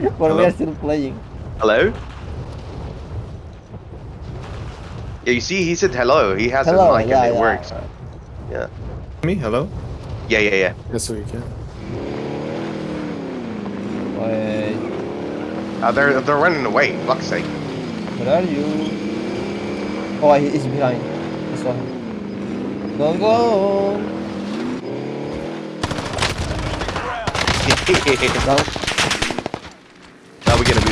But we Hello? are still playing. Hello? Yeah, you see, he said hello. He has Hello, a mic yeah, and it yeah. works. Yeah. Me? Hello? Yeah, yeah, yeah. Yes, we can. Wait, Uh, they're they're running away. Fuck's sake. where are you? Oh, he is behind. I saw him. Don't go. Down.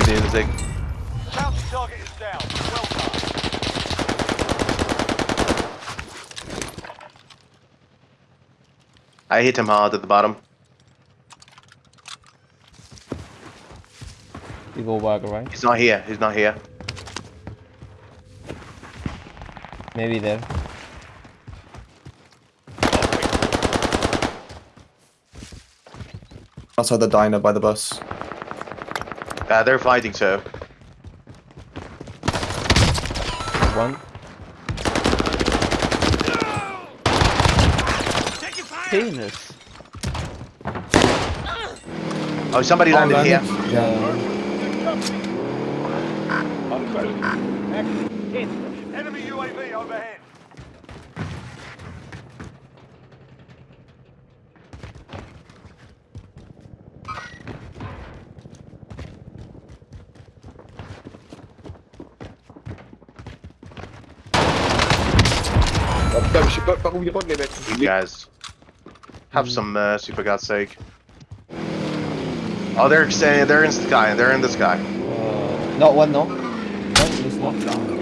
Now we're gonna be. Counter target is down. Well done. I hit him hard at the bottom. You go back, right? He's not here. He's not here. Maybe there. Outside the diner by the bus. Uh, they're fighting, so. One. Penis. Oh, somebody landed landed. here. Yeah. Enemy UAV overhead. guys, have some uh, mercy for God's sake. Oh, they're they're in the sky, they're in the sky. Uh, not one, no. Not down.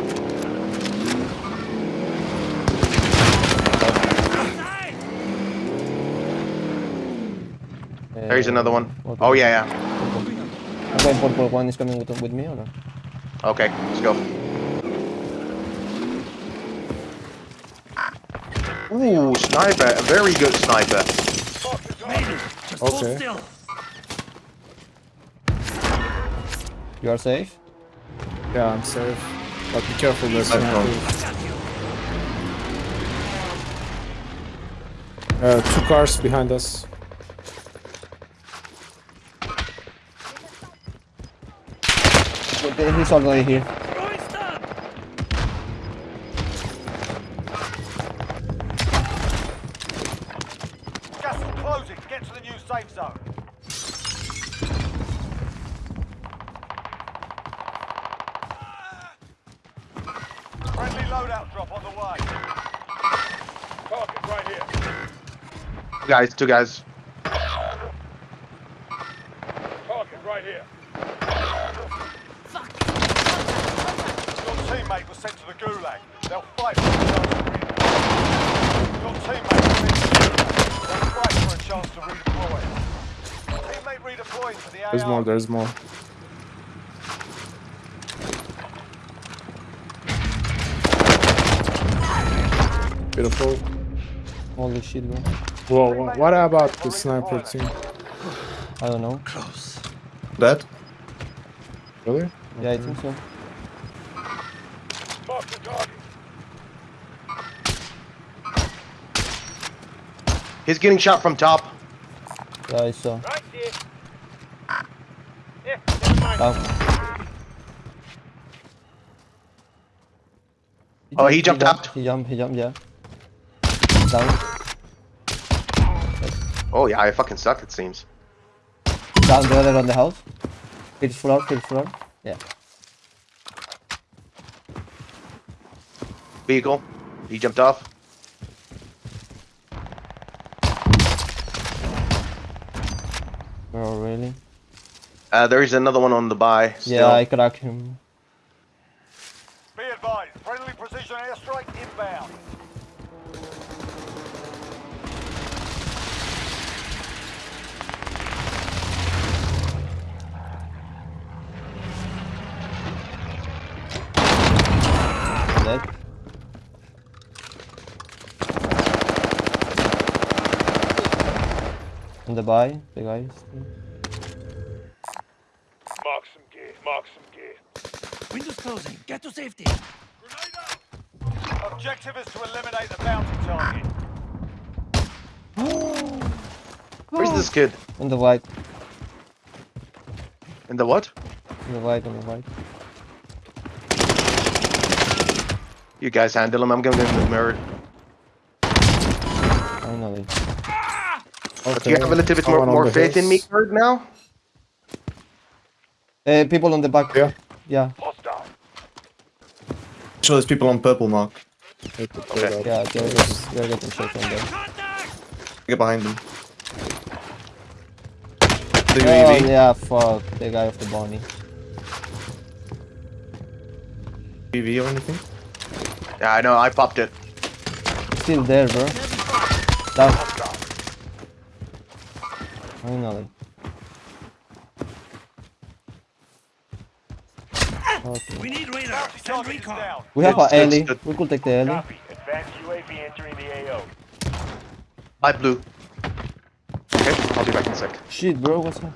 There's uh, another one. Okay. Oh yeah, yeah. I'm going 441, is coming with, with me or no? Okay, let's go. Ooh, sniper. A very good sniper. Okay. You are safe? Yeah, I'm safe. But be careful, there's I'm. Uh, two cars behind us. Okay, He's already here. Safe zone. Friendly loadout drop on the way. Target right here. Two guys, two guys. Target right here. Your teammate was sent to the gulag. They'll fight for a chance to redeploy. Your teammate was sent to the gulag. They'll fight for a chance to redeploy. Teammate redeploying to the AR. There's more, there's more. Beautiful. Holy shit, bro. Whoa, wha- what about the sniper team? I don't know. Close. Dead? Really? Yeah, I think so. Mark the target. He's getting shot from top. Yeah, I saw. Oh, he jumped jumped, out. He jumped, he jumped, yeah. Down. Oh yeah, I fucking suck. It seems. Down the other on the house. Fifth floor, fifth floor. Yeah. Vehicle. He jumped off. Bro, really? Uh, there is another one on the buy. Still. Yeah, I cracked him. Be advised, friendly precision airstrike inbound. Dead. In the buy, the guy. Mark some gear. Mark some gear. Windows closing. Get to safety. Grenade. Objective is to eliminate the bounty target. Where's this kid? In the light. In the what? In the light, in the light. You guys handle him. I'm going in the mirror. Finally. But do you have a little bit more, more the faith in me, hills. Kurt, now? Uh, people on the back. Yeah. Yeah, Hostile. So there's people on purple mark. Okay. yeah, they're getting, they're getting shot from there. Get behind them. The Oh UAV. yeah, fuck, the guy of the Bonnie. UAV or anything? Yeah, I know. I popped it. Still there, bro. Down. Finally. Okay. We need radar. Bounty Send recon. We have our a good, Ellie. good. We could take the Ellie. Copy. Advanced UAV entering the AO. I blue. Okay, I'll be back in a sec. Shit, bro, what's that?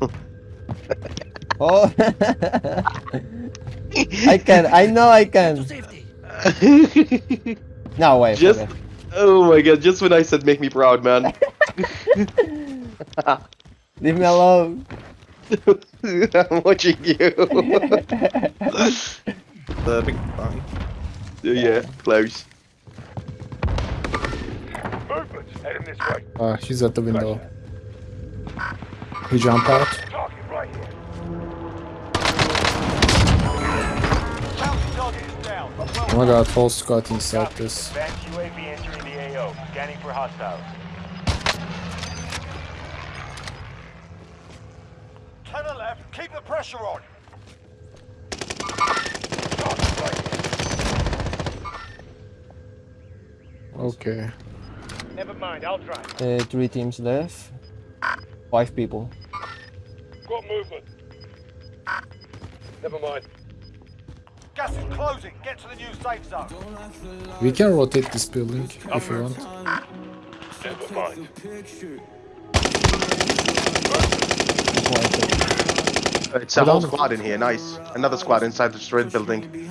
Oh, I can. I know I can. safety. No way. Just, okay. oh my god, just when I said make me proud, man. Leave me alone. I'm watching you. The big bounty. yeah, close. Movement. Heading this way. Uh, he's at the window. He jumped out. Target right here. Bounty target is down. Well Oh my god, whole squad inside this. Advanced UAV entering the AO. Scanning for hostiles. To the left. Keep the pressure on. Target right here. Okay. Never mind. I'll try. Uh, three teams left. Five people. Got movement. Never mind. Gas is closing. Get to the new safe zone. We can rotate this building if you want. Never mind. That's why I took- It's a whole squad in here, nice. Another squad inside this red building.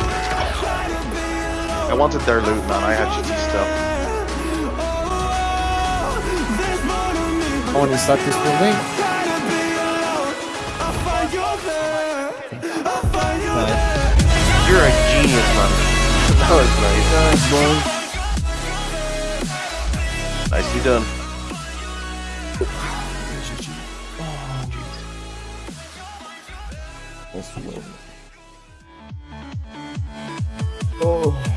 I wanted their loot, man. I had shitty stuff. Someone inside this building. Nice. You're a genius, man. That was nice. Nicely done. Oh.